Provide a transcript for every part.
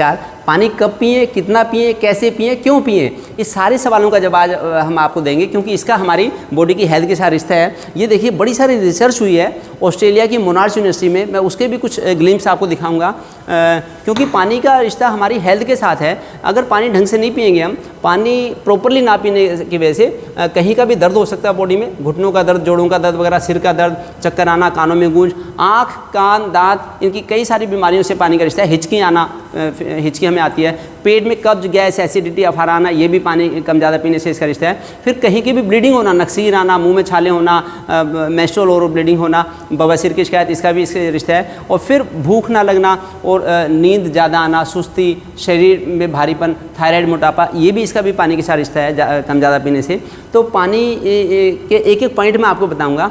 yeah पानी कब पिए, कितना पिए, कैसे पिए, क्यों पिए, इस सारे सवालों का जवाब हम आपको देंगे, क्योंकि इसका हमारी बॉडी की हेल्थ के साथ रिश्ता है। ये देखिए, बड़ी सारी रिसर्च हुई है ऑस्ट्रेलिया की मोनार्स यूनिवर्सिटी में। मैं उसके भी कुछ ग्लिम्स आपको दिखाऊँगा। क्योंकि पानी का रिश्ता हमारी हेल्थ के साथ है। अगर पानी ढंग से नहीं पिएँगे हम, पानी प्रॉपरली ना पीने की वजह से कहीं का भी दर्द हो सकता है बॉडी में। घुटनों का दर्द, जोड़ों का दर्द वगैरह, सिर का दर्द, चक्कर आना, कानों में गूंज, आँख, कान, दांत, इनकी कई सारी बीमारियों से पानी का रिश्ता है। हिचकी आना हिचकी हमें आती है। पेट में कब्ज, गैस एसिडिटी अफार आना ये भी पानी कम ज़्यादा पीने से इसका रिश्ता है। फिर कहीं की भी ब्लीडिंग होना, नक्सीर आना, मुँह में छाले होना मेस्ट्रोल और ब्लीडिंग होना बवासीर की शिकायत, इसका भी इसका रिश्ता है। और फिर भूख ना लगना और नींद ज़्यादा आना, सुस्ती, शरीर में भारीपन थायराइड मोटापा, ये भी इसका भी पानी के साथ रिश्ता है कम ज़्यादा पीने से। तो पानी के एक एक पॉइंट मैं आपको बताऊँगा।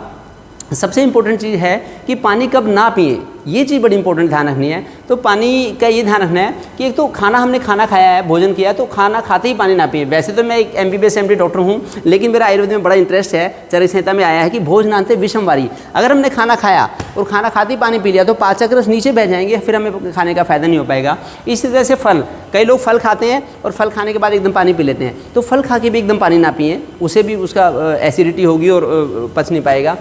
सबसे इम्पोर्टेंट चीज़ है कि पानी कब ना पिए। ये चीज़ बड़ी इंपॉर्टेंट ध्यान रखनी है। तो पानी का ये ध्यान रखना है कि एक तो खाना हमने खाना खाया है, भोजन किया तो खाना खाते ही पानी ना पिए। वैसे तो मैं एक M B B S M D doctor हूँ, लेकिन मेरा आयुर्वेद में बड़ा इंटरेस्ट है चरक संहिता में आया है कि भोजनांत विषमवारी अगर हमने खाना खाया और खाना खाते ही पानी पी लिया तो पाचक रस नीचे बह जाएँगे, फिर हमें खाने का फ़ायदा नहीं हो पाएगा। इसी तरह से फल, कई लोग फल खाते हैं और फल खाने के बाद एकदम पानी पी लेते हैं। तो फल खा के भी एकदम पानी ना पिए, उसे भी उसका एसिडिटी होगी और पच नहीं पाएगा।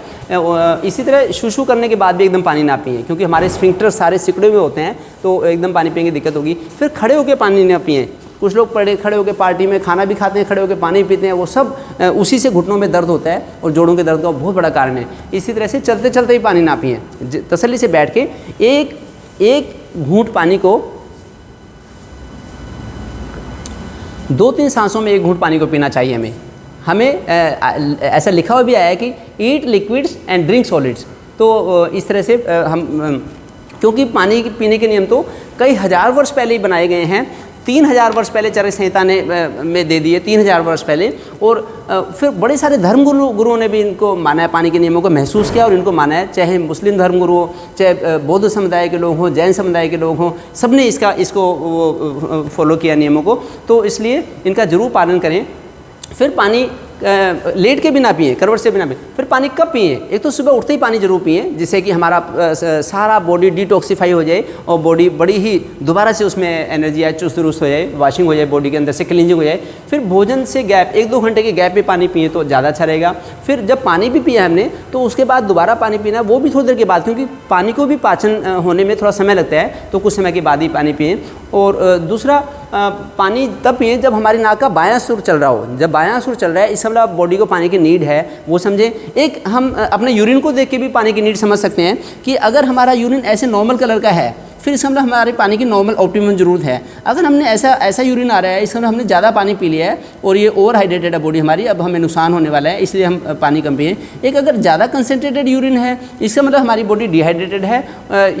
इसी तरह शुशु करने के बाद भी एकदम पानी ना पिए, क्योंकि हमारे स्फिंक्टर सारे सिकड़े हुए होते हैं तो एकदम पानी पीने की दिक्कत होगी। फिर खड़े होकर पानी ना पिए। कुछ लोग पड़े, खड़े होकर पार्टी में खाना भी खाते हैं, खड़े होकर पानी पीते हैं, वो सब उसी से घुटनों में दर्द होता है और जोड़ों के दर्द का बहुत बड़ा कारण है। इसी तरह से चलते चलते ही पानी ना पिए। तसली से बैठ के एक एक घूट पानी को दो तीन सांसों में एक घूट पानी को पीना चाहिए हमें। हमें ऐसा लिखा हुआ भी आया है कि eat liquids and drink solids तो इस तरह से हम क्योंकि पानी पीने के नियम तो कई हज़ार वर्ष पहले ही बनाए गए हैं। तीन हज़ार वर्ष पहले चरक संहिता ने में दे दिए तीन हज़ार वर्ष पहले और फिर बड़े सारे धर्म गुरु, गुरुओं ने भी इनको माना है, पानी के नियमों को महसूस किया और इनको माना है। चाहे मुस्लिम धर्म गुरु हो, चाहे बौद्ध समुदाय के लोग हों, जैन समुदाय के लोग हों सबने इसका इसको फॉलो किया नियमों को। तो इसलिए इनका ज़रूर पालन करें। फिर पानी लेट के बिना पिए, करवट से बिना पिए, फिर पानी कब पिए? एक तो सुबह उठते ही पानी ज़रूर पिए, जिससे कि हमारा सारा बॉडी डिटॉक्सीफाई हो जाए और बॉडी बड़ी ही दोबारा से उसमें एनर्जी आए, चुस्त दुरुस्त हो जाए वॉशिंग हो जाए बॉडी के अंदर से क्लिनजिंग हो जाए। फिर भोजन से गैप एक दो घंटे के गैप में पानी पिए तो ज़्यादा अच्छा रहेगा। फिर जब पानी भी पिया हमने तो उसके बाद दोबारा पानी पीना, वो भी थोड़ी देर के बाद, क्योंकि पानी को भी पाचन होने में थोड़ा समय लगता है तो कुछ समय के बाद ही पानी पिए। और दूसरा पानी तब पिए जब हमारी नाक का बायां सुर चल रहा हो। जब बायां सुर चल रहा है, इस मतलब बॉडी को पानी की नीड है। वो समझें, एक हम अपने यूरिन को देख के भी पानी की नीड समझ सकते हैं कि अगर हमारा यूरिन ऐसे नॉर्मल कलर का है फिर इसका मतलब हमारे पानी की नॉर्मल ऑप्टिमम ज़रूरत है। अगर हमने ऐसा ऐसा यूरिन आ रहा है इसका मतलब हमने ज़्यादा पानी पी लिया है और ये ओवर हाइड्रेटेड है बॉडी हमारी, अब हमें नुकसान होने वाला है, इसलिए हम पानी कम पिए। एक अगर ज़्यादा कंसनट्रेटेड यूरिन है इसका मतलब हमारी बॉडी डिहाइड्रेटेड है।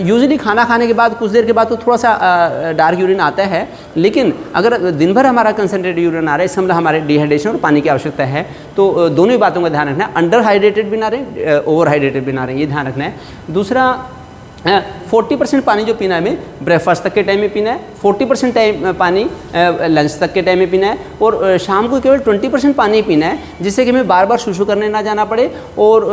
यूजली खाना खाने के बाद, कुछ देर के बाद तो थोड़ा सा डार्क यूरिन आता है। लेकिन अगर दिन भर हमारा कंसनट्रेटेड यूरिन आ रहा है इसका मतलब हमारे डिहाइड्रेशन और पानी की आवश्यकता है। तो दोनों ही बातों का ध्यान रखना है। अंडर हाइड्रेटेड भी ना रहे ओवर हाइड्रेटेड भी ना रहे, ये ध्यान रखना है। दूसरा फोर्टी परसेंट पानी जो पीना है हमें ब्रेकफास्ट तक के टाइम में पीना है। फोर्टी परसेंट टाइम पानी लंच तक के टाइम में पीना है। और शाम को केवल ट्वेंटी परसेंट पानी ही पीना है, जिससे कि हमें बार बार शुशु करने ना जाना पड़े और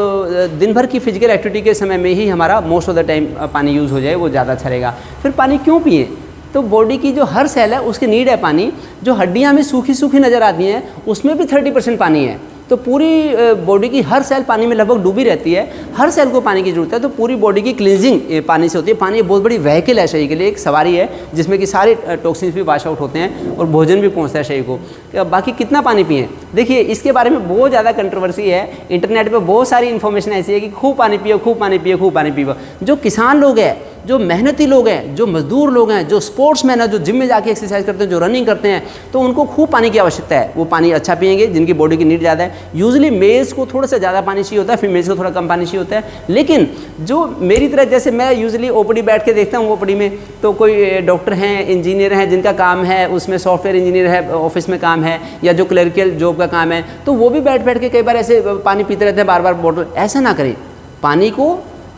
दिन भर की फ़िज़िकल एक्टिविटी के समय में ही हमारा मोस्ट ऑफ़ द टाइम पानी यूज़ हो जाए, वो ज़्यादा अच्छा रहेगा। फिर पानी क्यों पिए? तो बॉडी की जो हर सेल है, उसकी नीड है पानी। जो हड्डियाँ हमें सूखी सूखी नज़र आती हैं, उसमें भी थर्टी परसेंट पानी है। तो पूरी बॉडी की हर सेल पानी में लगभग डूबी रहती है। हर सेल को पानी की ज़रूरत है तो पूरी बॉडी की क्लिनजिंग पानी से होती है। पानी बहुत बड़ी वहकिल है शरीर के लिए, एक सवारी है, जिसमें कि सारे टॉक्सिन्स भी वाश आउट होते हैं और भोजन भी पहुँचता है शरीर को। बाकी कितना पानी पिए? देखिए, इसके बारे में बहुत ज़्यादा कंट्रोवर्सी है। इंटरनेट पर बहुत सारी इन्फॉर्मेशन ऐसी है कि खूब पानी पियो, खूब पानी पियो, खूब पानी पियो। जो किसान लोग हैं जो मेहनती लोग हैं, जो मजदूर लोग हैं, जो स्पोर्ट्स मैन है, जो जिम में जाके एक्सरसाइज करते हैं, जो रनिंग करते हैं तो उनको खूब पानी की आवश्यकता है। वो पानी अच्छा पियेंगे, जिनकी बॉडी की नीड ज़्यादा है। यूजली मेल्स को थोड़ा सा ज़्यादा पानी चाहिए होता है फीमेल्स को थोड़ा कम पानी चाहिए होता है। लेकिन जो मेरी तरह, जैसे मैं यूजली ओपडी बैठ के देखता हूँ ओपडी में तो कोई डॉक्टर हैं इंजीनियर हैं, जिनका काम है, उसमें सॉफ्टवेयर इंजीनियर है ऑफ़िस में काम है, या जो क्लरिकल जॉब का काम है तो वो भी बैठ बैठ के कई बार ऐसे पानी पीते रहते हैं बार बार बॉटल ऐसा ना करें। पानी को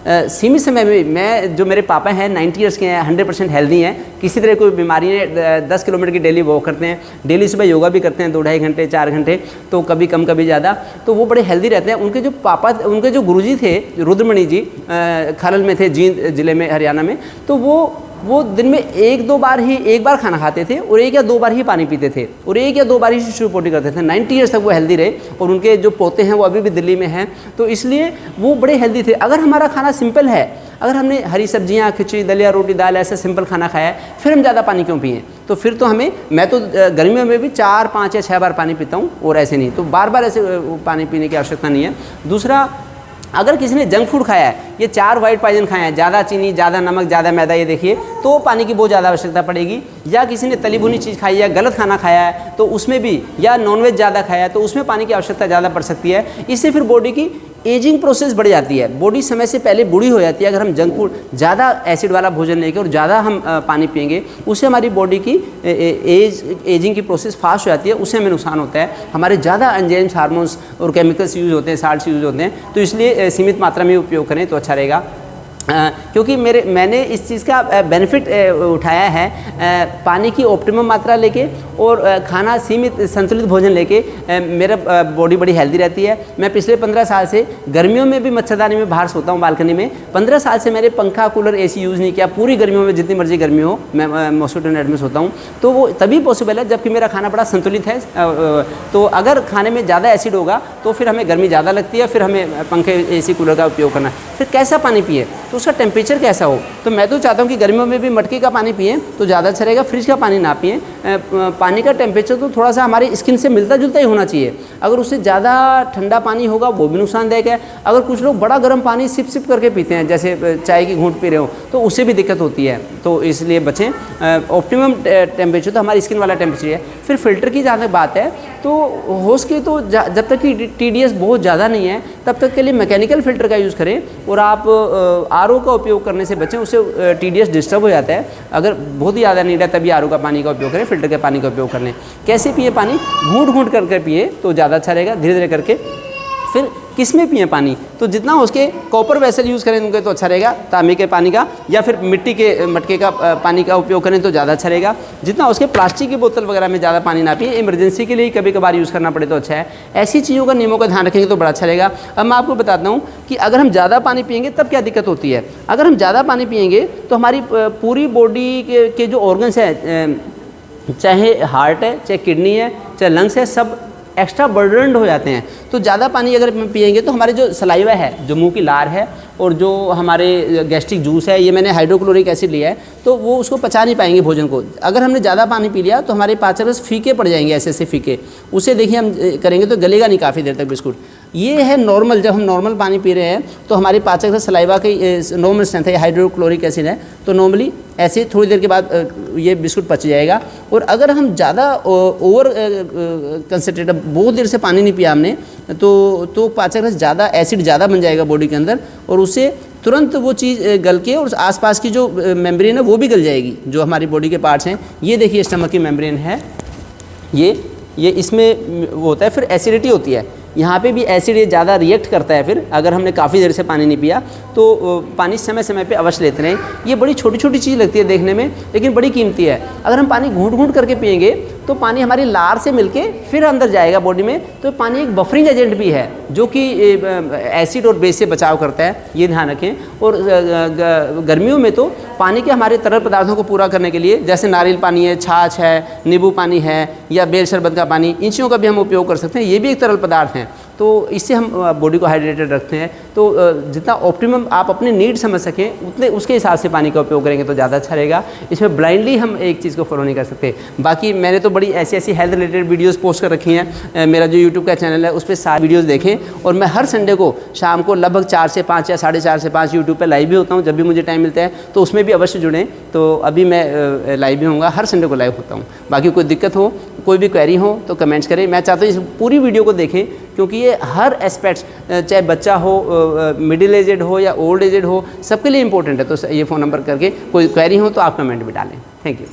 सीमित समय में मैं, जो मेरे पापा हैं 90 ईयर्स के हैं 100 परसेंट हेल्दी हैं। किसी तरह कोई बीमारी है दस किलोमीटर की डेली वॉक करते हैं। डेली सुबह योगा भी करते हैं, दो ढाई घंटे, चार घंटे तो कभी कम, कभी ज़्यादा। तो वो बड़े हेल्दी रहते हैं। उनके जो पापा, उनके जो गुरुजी थे रुद्रमणि जी खरल में थे, जींद ज़िले में, हरियाणा में तो वो वो दिन में एक दो बार ही, एक बार खाना खाते थे और एक या दो बार ही पानी पीते थे और एक या दो बार ही शिशु पोटी करते थे। नाइन्टी ईयर्स तक वो हेल्दी रहे और उनके जो पोते हैं वो अभी भी दिल्ली में हैं। तो इसलिए वो बड़े हेल्दी थे। अगर हमारा खाना सिंपल है, अगर हमने हरी सब्ज़ियाँ, खिचड़ी, दलिया, रोटी, दाल ऐसा सिंपल खाना खाया है, फिर हम ज़्यादा पानी क्यों पिए? तो फिर तो हमें, मैं तो गर्मियों में भी चार, पाँच या छः बार पानी पीता हूँ और ऐसे नहीं। तो बार बार ऐसे पानी पीने की आवश्यकता नहीं है। दूसरा अगर किसी ने जंक फ़ूड खाया है, ये चार वाइट पाइजन खाए हैं, ज़्यादा चीनी, ज़्यादा नमक, ज़्यादा मैदा, ये देखिए तो पानी की बहुत ज़्यादा आवश्यकता पड़ेगी। या किसी ने तली भुनी चीज़ खाई है, गलत खाना खाया है तो उसमें भी, या नॉनवेज ज़्यादा खाया है तो उसमें पानी की आवश्यकता ज़्यादा पड़ सकती है। इससे फिर बॉडी की एजिंग प्रोसेस बढ़ जाती है। बॉडी समय से पहले बूढ़ी हो जाती है। अगर हम जंक फ़ूड ज़्यादा एसिड वाला भोजन लेंगे और ज़्यादा हम पानी पियेंगे, उससे हमारी बॉडी की एज एजिंग की प्रोसेस फास्ट हो जाती है। उससे हमें नुकसान होता है। हमारे ज़्यादा एंजाइम्स हार्मोन्स और केमिकल्स यूज़ होते हैं साल्ट यूज़ होते हैं। तो इसलिए सीमित मात्रा में उपयोग करें तो अच्छा रहेगा। क्योंकि मेरे, मैंने इस चीज़ का बेनिफिट उठाया है पानी की ऑप्टिमम मात्रा लेके और खाना सीमित, संतुलित भोजन लेके मेरा बॉडी बड़ी हेल्दी रहती है। मैं पिछले पंद्रह साल से गर्मियों में भी मच्छरदानी में बाहर सोता हूँ बालकनी में। पंद्रह साल से मैंने पंखा कूलर एसी यूज़ नहीं किया। पूरी गर्मियों में जितनी मर्ज़ी गर्मी हो, मैं मॉस्किटो नेट में सोता हूँ। तो वो तभी पॉसिबल है जबकि मेरा खाना बड़ा संतुलित है तो अगर खाने में ज़्यादा एसिड होगा तो फिर हमें गर्मी ज़्यादा लगती है, फिर हमें पंखे एसी कूलर का उपयोग करना फिर कैसा पानी पिए? तो उसका टेम्परेचर कैसा हो? तो मैं तो चाहता हूँ कि गर्मियों में भी मटके का पानी पिए तो ज़्यादा अच्छा रहेगा फ्रिज का पानी ना पिए। पानी का टेम्परेचर तो थोड़ा सा हमारी स्किन से मिलता जुलता ही होना चाहिए। अगर उससे ज़्यादा ठंडा पानी होगा, वो भी नुकसानदायक है। अगर कुछ लोग बड़ा गर्म पानी सिप सिप करके पीते हैं, जैसे चाय की घूंट पी रहे हो तो उससे भी दिक्कत होती है। तो इसलिए बचें। ऑप्टिमम टेम्परेचर तो हमारी स्किन वाला टेम्परेचर है फिर फ़िल्टर की जहाँ बात है तो हो सके तो जब तक कि टी बहुत ज़्यादा नहीं है, तब तक के लिए मैकेनिकल फ़िल्टर का यूज़ करें और आप आर का उपयोग करने से बचें उससे टी डिस्टर्ब हो जाता है। अगर बहुत ही ज़्यादा नीड है तभी आर का पानी का उपयोग करें, फ़िल्टर के पानी का उपयोग कर लें। कैसे पिए पानी? घूट घूट करके पिए तो ज़्यादा अच्छा रहेगा धीरे धीरे करके फिर किसमें पिए पानी? तो जितना उसके कॉपर वैसल यूज़ करें, उनके तो अच्छा रहेगा, तांबे के पानी का, या फिर मिट्टी के मटके का पानी का उपयोग करें तो ज़्यादा अच्छा रहेगा। जितना उसके प्लास्टिक की बोतल वगैरह में ज़्यादा पानी ना पिए इमरजेंसी के लिए कभी कभार यूज़ करना पड़े तो अच्छा है। ऐसी चीज़ों का नियमों का ध्यान रखेंगे तो बड़ा अच्छा रहेगा। अब मैं आपको बताता हूँ कि अगर हम ज़्यादा पानी पियेंगे, तब क्या दिक्कत होती है? अगर हम ज़्यादा पानी पियेंगे तो हमारी पूरी बॉडी के जो ऑर्गन्स हैं चाहे हार्ट है, चाहे किडनी है, चाहे लंग्स है, सब एक्स्ट्रा बर्डनड हो जाते हैं। तो ज़्यादा पानी अगर पियेंगे तो हमारे जो सलाइवा है, जो मुँह की लार है और जो हमारे गैस्ट्रिक जूस है, ये मैंने हाइड्रोक्लोरिक एसिड लिया है तो वो उसको पचा नहीं पाएँगे भोजन को। अगर हमने ज़्यादा पानी पी लिया तो हमारे पाचन बस फीके पड़ जाएँगे, ऐसे ऐसे फीके। उसे देखिए हम करेंगे तो गलेगा नहीं काफ़ी देर तक बिस्कुट। ये है नॉर्मल जब हम नॉर्मल पानी पी रहे हैं तो हमारी पाचक रस सलाइवा की नॉर्मल स्ट्रेंथ है हाइड्रोक्लोरिक एसिड है। तो नॉर्मली ऐसे थोड़ी देर के बाद ये बिस्कुट पच जाएगा। और अगर हम ज़्यादा ओवर कंसनट्रेट बहुत देर से पानी नहीं पिया हमने तो तो पाचक रस ज़्यादा एसिड ज़्यादा बन जाएगा बॉडी के अंदर, और उससे तुरंत वो चीज़ गल के और आसपास की जो मेम्ब्रेन है, वो भी गल जाएगी, जो हमारी बॉडी के पार्ट्स हैं। ये देखिए स्टमक की मेम्ब्रेन है। ये ये इसमें, वो होता है, फिर एसिडिटी होती है। यहाँ पे भी एसिड ये ज़्यादा रिएक्ट करता है फिर, अगर हमने काफ़ी देर से पानी नहीं पिया तो पानी समय समय पे अवश्य लेते रहें। ये बड़ी छोटी छोटी चीज़ लगती है देखने में, लेकिन बड़ी कीमती है। अगर हम पानी घूट घूट करके पियेंगे तो पानी हमारी लार से मिलके फिर अंदर जाएगा बॉडी में। तो पानी एक बफरिंग एजेंट भी है, जो कि एसिड और बेस से बचाव करता है, ये ध्यान रखें। और गर्मियों में तो पानी के हमारे तरल पदार्थों को पूरा करने के लिए, जैसे नारियल पानी है, छाछ है, नींबू पानी है, या बेल शरबत का पानी, इन चीज़ों का भी हम उपयोग कर सकते हैं। ये भी एक तरल पदार्थ हैं। तो इससे हम बॉडी को हाइड्रेटेड रखते हैं। तो जितना ऑप्टिमम आप अपने नीड समझ सकें, उतने उसके हिसाब से पानी का उपयोग करेंगे तो ज़्यादा अच्छा रहेगा। इसमें ब्लाइंडली हम एक चीज़ को फॉलो नहीं कर सकते। बाकी मैंने तो बड़ी ऐसी ऐसी हेल्थ रिलेटेड वीडियोज़ पोस्ट कर रखी हैं। मेरा जो यूट्यूब का चैनल है, उस पर सारी वीडियोज़ देखें। और मैं हर संडे को शाम को लगभग चार से पाँच या साढ़े चार से पाँच यूट्यूब पर लाइव भी होता हूँ, जब भी मुझे टाइम मिलता है। तो उसमें भी अवश्य जुड़ें। तो अभी मैं लाइव भी होऊँगा, हर संडे को लाइव होता हूँ। बाकी कोई दिक्कत हो, कोई भी क्वेरी हो तो कमेंट्स करें। मैं चाहता हूँ इस पूरी वीडियो को देखें। क्योंकि ये हर एस्पेक्ट्स चाहे बच्चा हो मिडिल एजेड हो या ओल्ड एजेड हो, सबके लिए इंपॉर्टेंट है। तो ये फ़ोन नंबर करके कोई क्वेरी हो तो आप कमेंट भी डालें। Thank you